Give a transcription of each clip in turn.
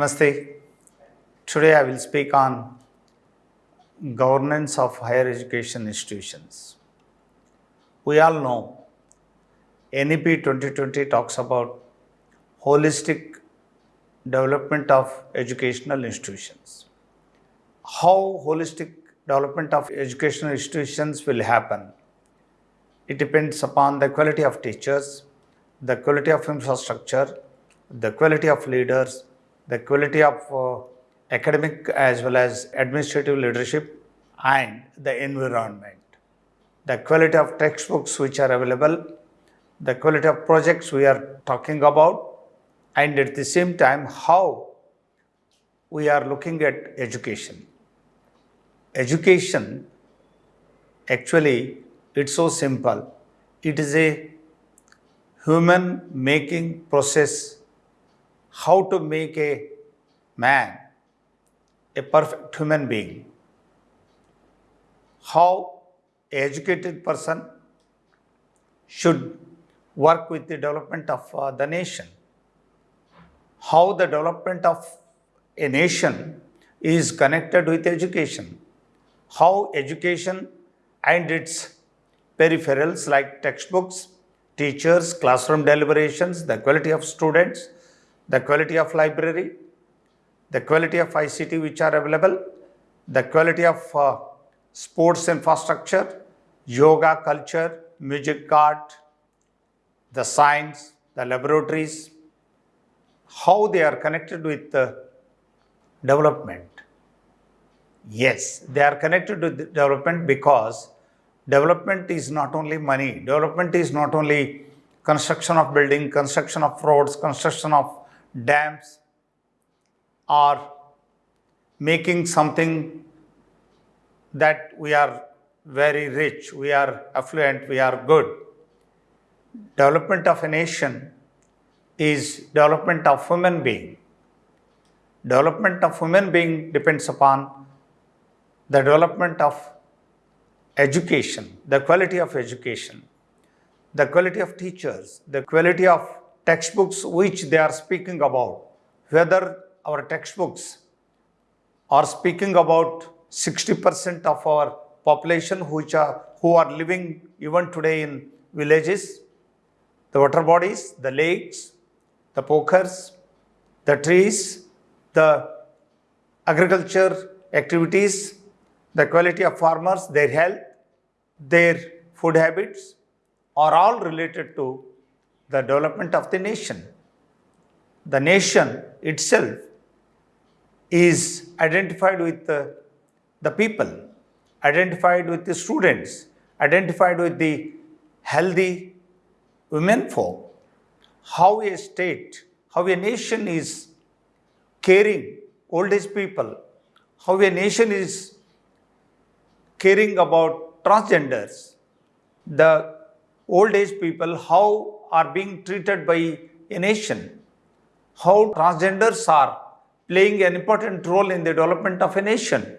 Namaste. Today I will speak on governance of higher education institutions. We all know NEP 2020 talks about holistic development of educational institutions. How holistic development of educational institutions will happen? It depends upon the quality of teachers, the quality of infrastructure, the quality of leaders, the quality of uh, academic as well as administrative leadership, and the environment. The quality of textbooks which are available, the quality of projects we are talking about, and at the same time, how we are looking at education. Education, actually, it's so simple. It is a human making process how to make a man a perfect human being. How educated person should work with the development of uh, the nation. How the development of a nation is connected with education. How education and its peripherals like textbooks, teachers, classroom deliberations, the quality of students, the quality of library, the quality of ICT which are available, the quality of uh, sports infrastructure, yoga culture, music art, the science, the laboratories, how they are connected with development. Yes, they are connected with the development because development is not only money, development is not only construction of building, construction of roads, construction of dams, or making something that we are very rich, we are affluent, we are good. Development of a nation is development of human being. Development of human being depends upon the development of education, the quality of education, the quality of teachers, the quality of textbooks which they are speaking about, whether our textbooks are speaking about 60% of our population which are, who are living even today in villages, the water bodies, the lakes, the pokers, the trees, the agriculture activities, the quality of farmers, their health, their food habits are all related to the development of the nation. The nation itself is identified with the, the people, identified with the students, identified with the healthy women folk. How a state, how a nation is caring old age people, how a nation is caring about transgenders, the old age people, how are being treated by a nation, how transgenders are playing an important role in the development of a nation.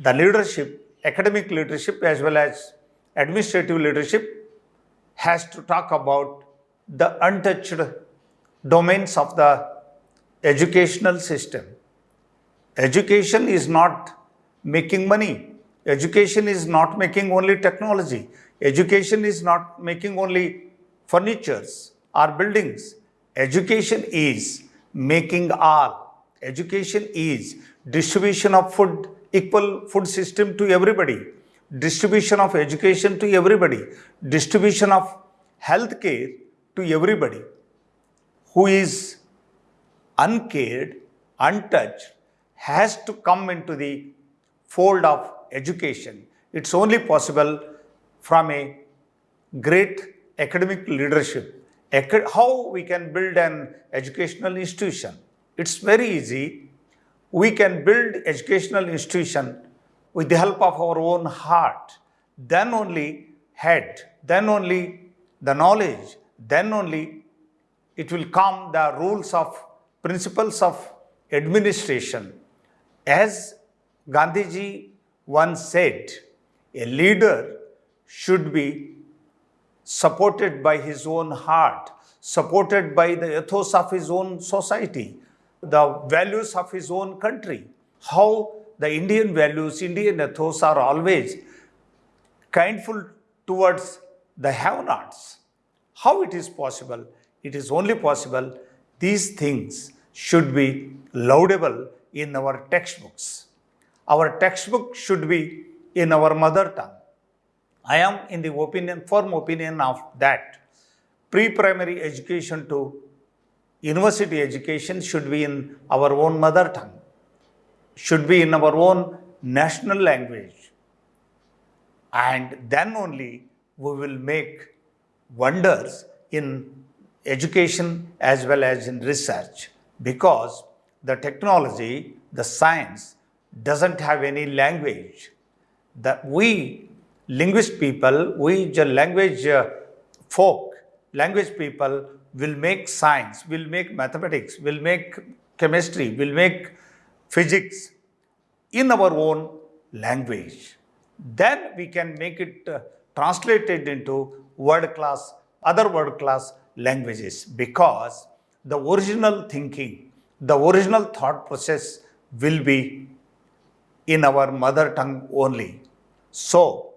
The leadership, academic leadership as well as administrative leadership has to talk about the untouched domains of the educational system. Education is not making money. Education is not making only technology. Education is not making only furnitures our buildings. Education is making all Education is distribution of food, equal food system to everybody, distribution of education to everybody, distribution of health care to everybody who is uncared, untouched, has to come into the fold of education. It's only possible from a great academic leadership. How we can build an educational institution it's very easy. We can build educational institution with the help of our own heart. Then only head, then only the knowledge, then only it will come the rules of principles of administration. As Gandhiji once said, a leader should be supported by his own heart, supported by the ethos of his own society, the values of his own country, how the Indian values, Indian ethos are always kindful towards the have nots. How it is possible? It is only possible these things should be laudable in our textbooks. Our textbook should be in our mother tongue. I am in the opinion, firm opinion of that pre-primary education to university education should be in our own mother tongue, should be in our own national language. And then only we will make wonders in education as well as in research because the technology, the science doesn't have any language. That we linguist people, we the language uh, folk, language people will make science, will make mathematics, will make chemistry, will make physics in our own language. Then we can make it uh, translated into world class, other world class languages because the original thinking, the original thought process will be in our mother tongue only. So,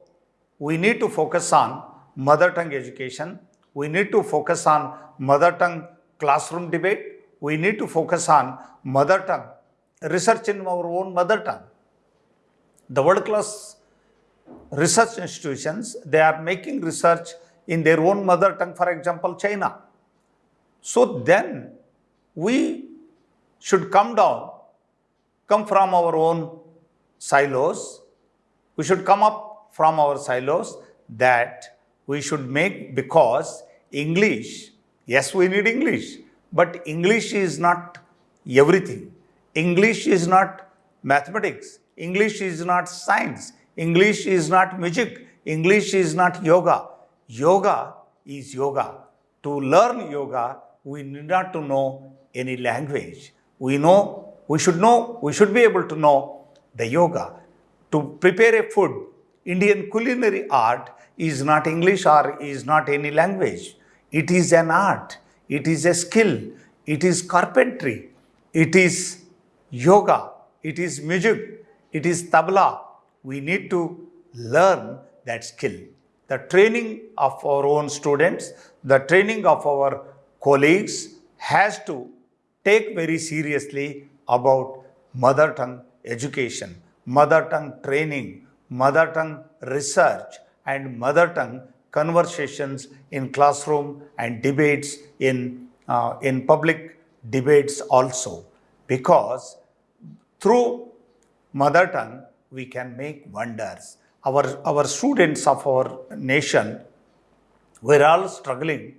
we need to focus on mother tongue education. We need to focus on mother tongue classroom debate. We need to focus on mother tongue research in our own mother tongue. The world class research institutions, they are making research in their own mother tongue, for example, China. So then we should come down, come from our own silos. We should come up from our silos that we should make because English, yes, we need English, but English is not everything. English is not mathematics. English is not science. English is not music. English is not yoga. Yoga is yoga. To learn yoga, we need not to know any language. We know, we should know, we should be able to know the yoga. To prepare a food, Indian culinary art is not English or is not any language. It is an art. It is a skill. It is carpentry. It is yoga. It is music. It is tabla. We need to learn that skill. The training of our own students, the training of our colleagues has to take very seriously about mother tongue education, mother tongue training, mother tongue research and mother tongue conversations in classroom and debates in, uh, in public debates also because through mother tongue we can make wonders. Our, our students of our nation, we're all struggling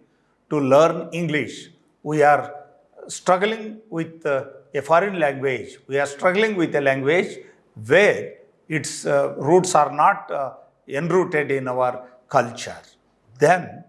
to learn English. We are struggling with uh, a foreign language. We are struggling with a language where its uh, roots are not uh, enrooted in our culture. Then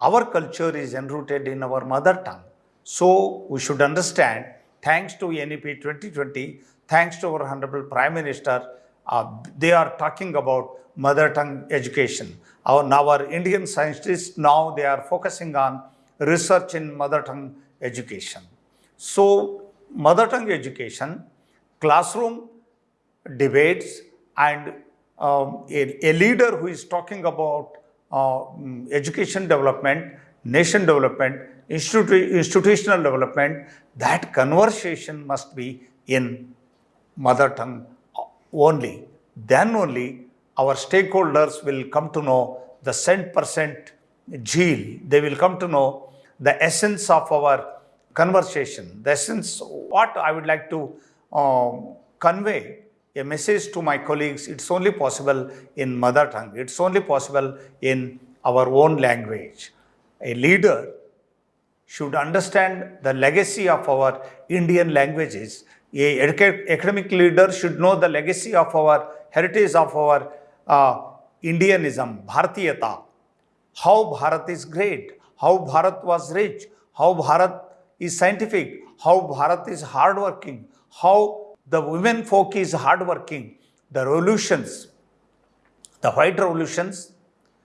our culture is enrooted in our mother tongue. So we should understand, thanks to NEP 2020, thanks to our Honorable Prime Minister, uh, they are talking about mother tongue education. Our, now our Indian scientists, now they are focusing on research in mother tongue education. So, mother tongue education, classroom debates and um, a, a, leader who is talking about uh, education development, nation development, institu institutional development, that conversation must be in mother tongue only. Then only our stakeholders will come to know the cent percent zeal. They will come to know the essence of our conversation, the essence, what I would like to um, convey a message to my colleagues, it's only possible in mother tongue, it's only possible in our own language. A leader should understand the legacy of our Indian languages. A academic leader should know the legacy of our heritage of our uh, Indianism, Bharatiyata, how Bharat is great, how Bharat was rich, how Bharat is scientific, how Bharat is hardworking, how the women folk is hardworking, the revolutions, the white revolutions,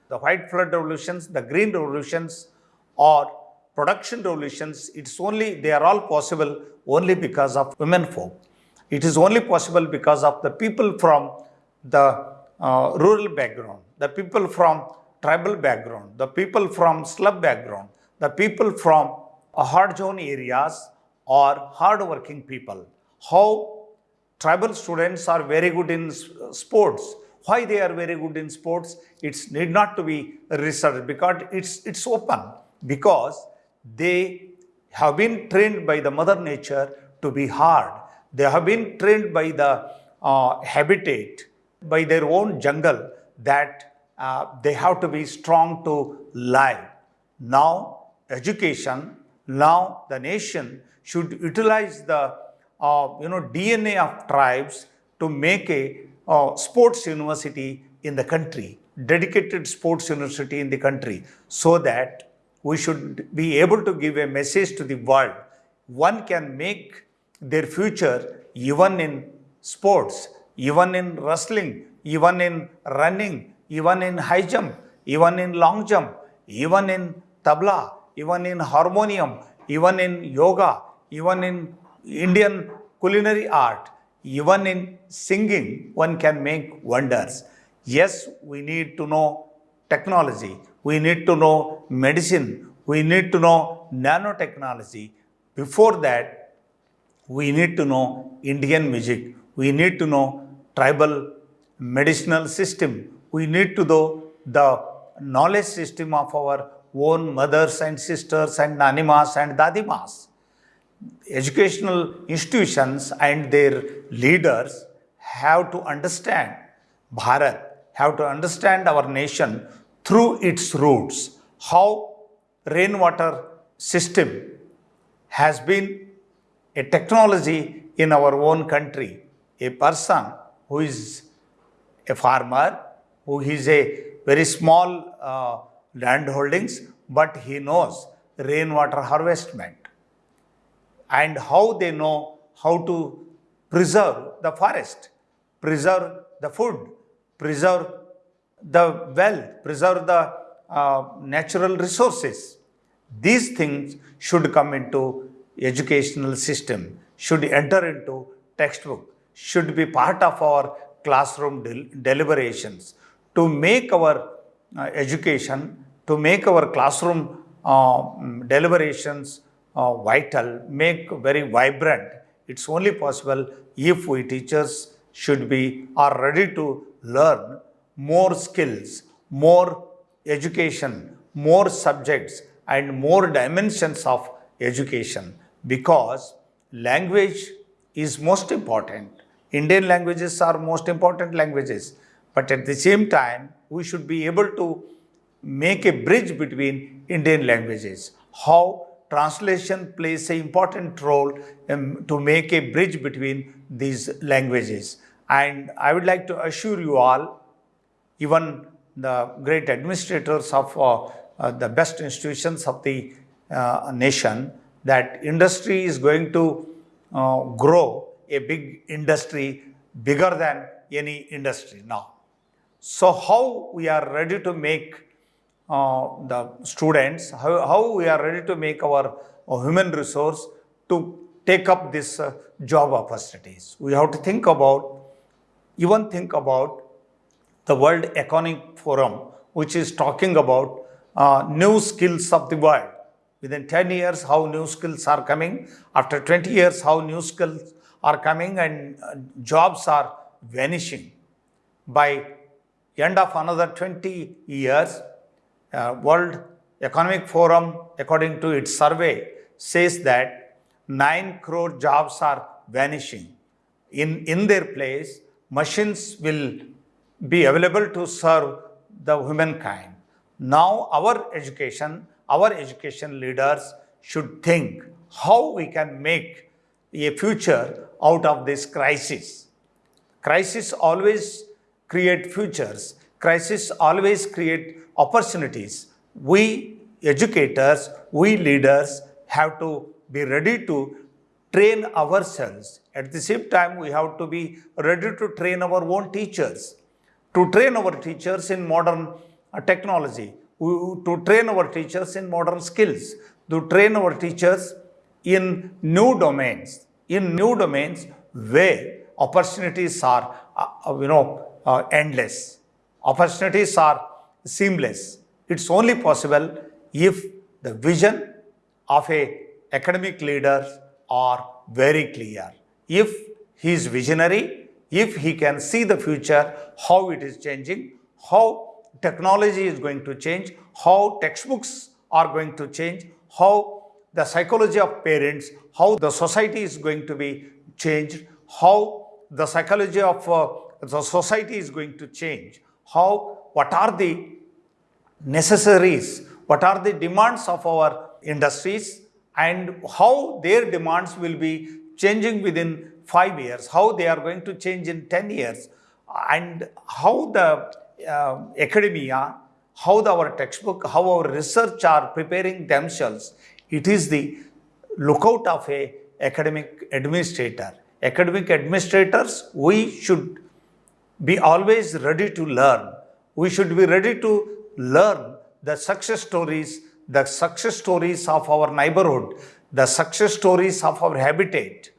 the white flood revolutions, the green revolutions, or production revolutions, it's only, they are all possible only because of women folk. It is only possible because of the people from the uh, rural background, the people from tribal background, the people from slum background, the people from hard zone areas or hard working people. How tribal students are very good in sports. Why they are very good in sports? It's need not to be researched because it's, it's open because they have been trained by the mother nature to be hard. They have been trained by the uh, habitat, by their own jungle that uh, they have to be strong to live. Now, education, now the nation should utilize the uh, you know DNA of tribes to make a uh, sports university in the country, dedicated sports university in the country, so that we should be able to give a message to the world. One can make their future even in sports, even in wrestling, even in running, even in high jump, even in long jump, even in tabla, even in harmonium, even in yoga, even in Indian culinary art, even in singing, one can make wonders. Yes, we need to know technology, we need to know medicine, we need to know nanotechnology. Before that, we need to know Indian music, we need to know tribal medicinal system, we need to know the knowledge system of our own mothers and sisters and nanimas and dadimas educational institutions and their leaders have to understand Bharat, have to understand our nation through its roots, how rainwater system has been a technology in our own country. A person who is a farmer, who is a very small uh, land holdings, but he knows rainwater harvestment and how they know how to preserve the forest, preserve the food, preserve the wealth, preserve the uh, natural resources. These things should come into educational system, should enter into textbook, should be part of our classroom del- deliberations to make our uh, education, to make our classroom uh, deliberations uh, vital, make very vibrant. It's only possible if we teachers should be are ready to learn more skills, more education, more subjects, and more dimensions of education because language is most important. Indian languages are most important languages, but at the same time, we should be able to make a bridge between Indian languages. How translation plays an important role um, to make a bridge between these languages. And I would like to assure you all, even the great administrators of uh, uh, the best institutions of the uh, nation, that industry is going to uh, grow a big industry bigger than any industry now. So, how we are ready to make the students, how, how we are ready to make our uh, human resource to take up this uh, job opportunities. We have to think about, even think about the World Economic Forum, which is talking about uh, new skills of the world. Within 10 years, how new skills are coming. After 20 years, how new skills are coming and uh, jobs are vanishing. By end of another 20 years, uh, World Economic Forum, according to its survey, says that 9 crore jobs are vanishing. In, in their place, machines will be available to serve the humankind. Now, our education, our education leaders should think how we can make a future out of this crisis. Crisis always create futures. Crisis always create opportunities. We educators, we leaders have to be ready to train ourselves. At the same time, we have to be ready to train our own teachers, to train our teachers in modern uh, technology, to train our teachers in modern skills. to train our teachers in new domains, in new domains where opportunities are, uh, uh, you know, endless. Opportunities are seamless. It's only possible if the vision of a academic leader are very clear. If he is visionary, if he can see the future, how it is changing, how technology is going to change, how textbooks are going to change, how the psychology of parents, how the society is going to be changed, how the psychology of uh, the society is going to change, how, what are the necessaries, what are the demands of our industries and how their demands will be changing within five years, how they are going to change in 10 years and how the uh, academia, how the, our textbook, how our research are preparing themselves. It is the lookout of a academic administrator. Academic administrators, we should be always ready to learn. We should be ready to learn the success stories, the success stories of our neighborhood, the success stories of our habitat.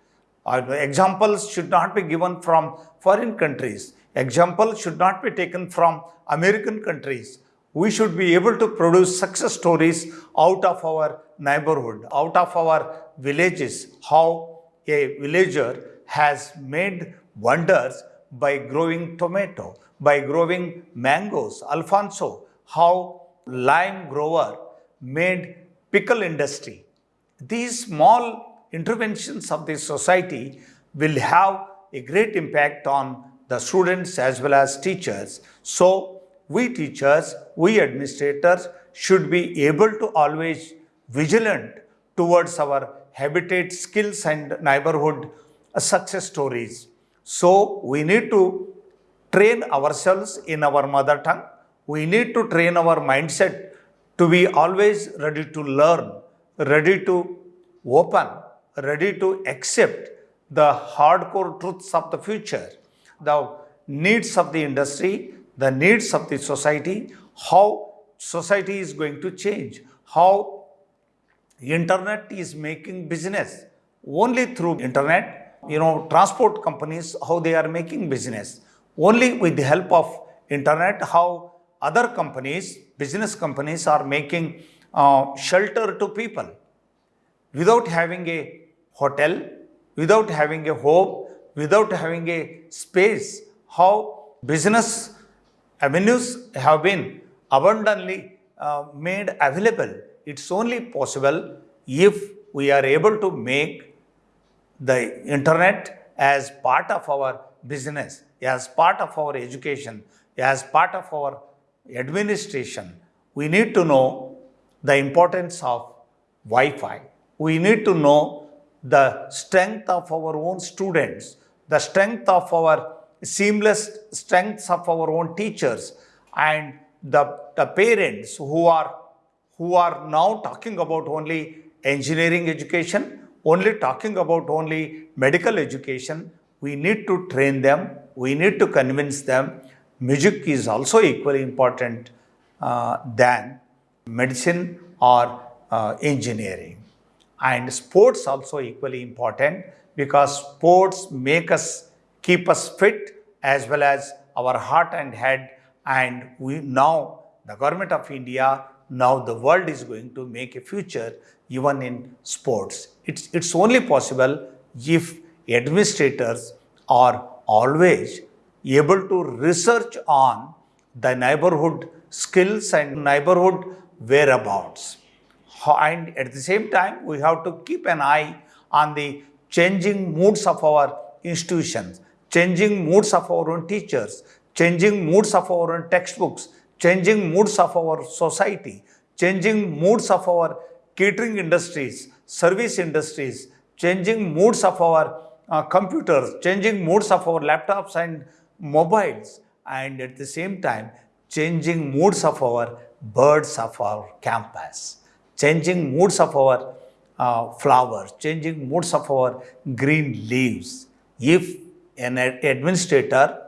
Uh, examples should not be given from foreign countries. Examples should not be taken from American countries. We should be able to produce success stories out of our neighborhood, out of our villages, how a villager has made wonders by growing tomato, by growing mangoes, Alphonso, how lime grower made pickle industry. These small interventions of the society will have a great impact on the students as well as teachers. So, we teachers, we administrators should be able to always vigilant towards our habitat skills and neighborhood success stories. So, we need to train ourselves in our mother tongue. We need to train our mindset to be always ready to learn, ready to open, ready to accept the hardcore truths of the future the needs of the industry, the needs of the society, how society is going to change, how internet is making business. Only through internet, you know, transport companies, how they are making business. Only with the help of internet, how other companies, business companies are making uh, shelter to people. Without having a hotel, without having a home, without having a space, how business avenues have been abundantly uh, made available. It's only possible if we are able to make the internet as part of our business, as part of our education, as part of our administration. We need to know the importance of Wi-Fi. We need to know the strength of our own students the strength of our seamless strengths of our own teachers and the, the parents who are, who are now talking about only engineering education, only talking about only medical education, we need to train them, we need to convince them. Music is also equally important uh, than medicine or uh, engineering. And sports also equally important because sports make us keep us fit as well as our heart and head and we now the government of India now the world is going to make a future even in sports. It's, it's only possible if administrators are always able to research on the neighborhood skills and neighborhood whereabouts. And at the same time, we have to keep an eye on the changing moods of our institutions, changing moods of our own teachers, changing moods of our own textbooks, changing moods of our society, changing moods of our catering industries, service industries, changing moods of our uh, computers, changing moods of our laptops and mobiles, and at the same time, changing moods of our birds of our campus, changing moods of our uh, flowers, changing moods of our green leaves. If an administrator,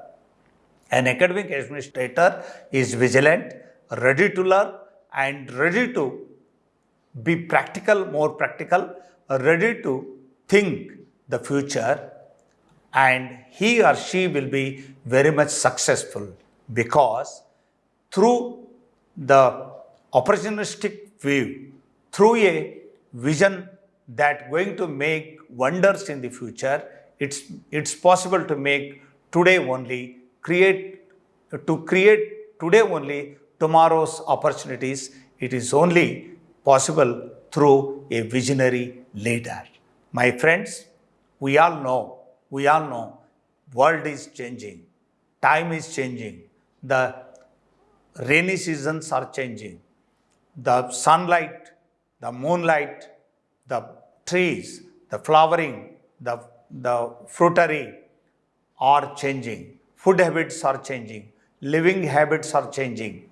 an academic administrator is vigilant, ready to learn and ready to be practical, more practical, ready to think the future, and he or she will be very much successful because through the opportunistic view, through a vision that going to make wonders in the future, it's, it's possible to make today only, create, to create today only tomorrow's opportunities. It is only possible through a visionary leader. My friends, we all know, we all know, world is changing, time is changing, the rainy seasons are changing, the sunlight, the moonlight, the trees, the flowering, the, the fruitery are changing, food habits are changing, living habits are changing.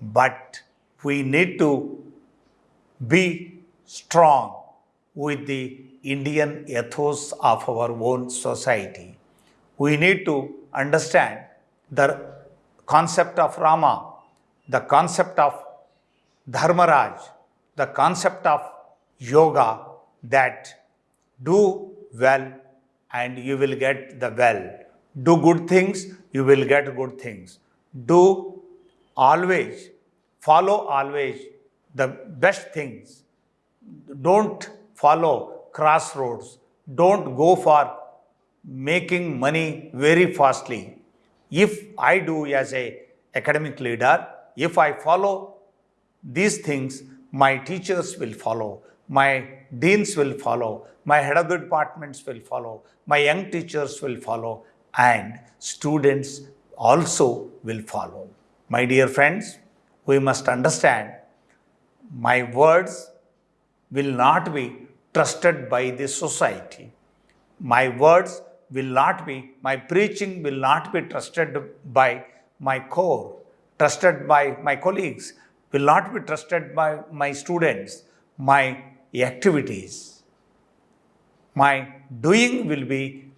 But we need to be strong with the Indian ethos of our own society. We need to understand the concept of Rama, the concept of Dharmaraj, the concept of yoga that do well and you will get the well. Do good things, you will get good things. Do always, follow always the best things. Don't follow crossroads. Don't go for making money very fastly. If I do as a academic leader, if I follow these things, my teachers will follow, my deans will follow, my head of the departments will follow, my young teachers will follow, and students also will follow. My dear friends, we must understand my words will not be trusted by the society. My words will not be, my preaching will not be trusted by my core, trusted by my colleagues, will not be trusted by my students, my activities. My doing will be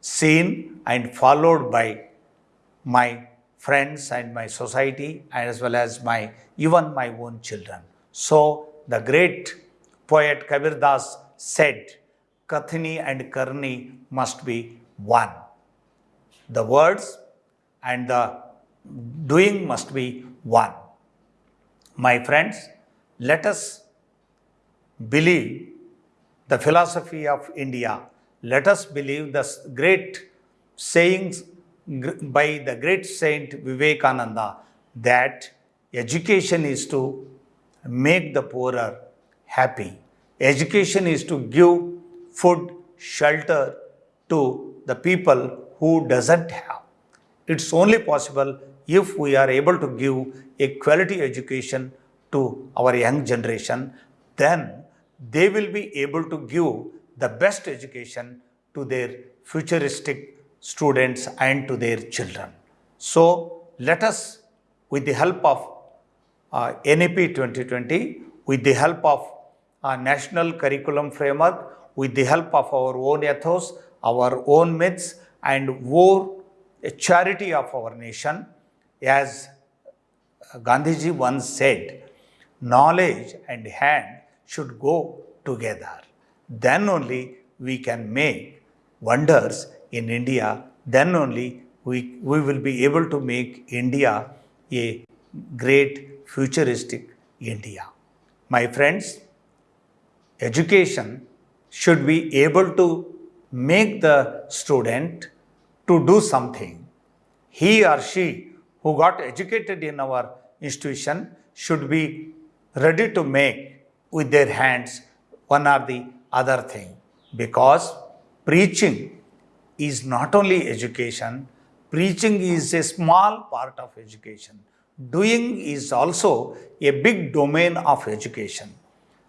seen and followed by my friends and my society as well as my even my own children. So the great poet Kabir Das said, Kathini and Karni must be one. The words and the doing must be one. My friends, let us believe the philosophy of India. Let us believe the great sayings by the great saint Vivekananda that education is to make the poorer happy. Education is to give food, shelter to the people who doesn't have. It's only possible if we are able to give a quality education to our young generation, then they will be able to give the best education to their futuristic students and to their children. So let us, with the help of uh, NEP 2020, with the help of a national curriculum framework, with the help of our own ethos, our own myths, and war, a charity of our nation, as Gandhiji once said, knowledge and hand should go together. Then only we can make wonders in India. Then only we, we will be able to make India a great futuristic India. My friends, education should be able to make the student to do something. He or she who got educated in our institution should be ready to make with their hands one or the other thing because preaching is not only education, preaching is a small part of education. Doing is also a big domain of education.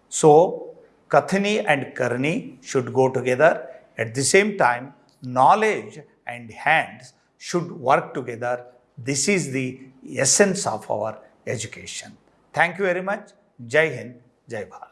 So, Kathani and Karni should go together. At the same time, knowledge and hands should work together this is the essence of our education. Thank you very much. Jai Hind, Jai Bharat.